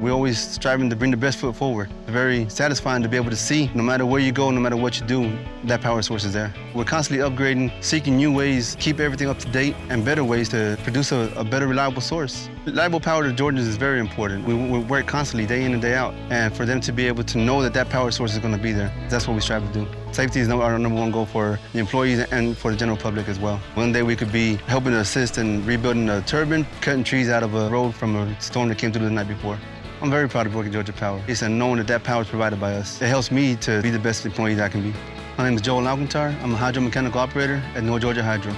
We're always striving to bring the best foot forward. It's very satisfying to be able to see, no matter where you go, no matter what you do, that power source is there. We're constantly upgrading, seeking new ways, keep everything up to date, and better ways to produce a, a better, reliable source. Reliable power to Georgians is very important. We, we work constantly, day in and day out, and for them to be able to know that that power source is going to be there, that's what we strive to do. Safety is our number one goal for the employees and for the general public as well. One day we could be helping to assist in rebuilding a turbine, cutting trees out of a road from a storm that came through the night before. I'm very proud of working Georgia Power. It's a knowing that that power is provided by us. It helps me to be the best employee that I can be. My name is Joel Alcantar. I'm a hydromechanical operator at North Georgia Hydro.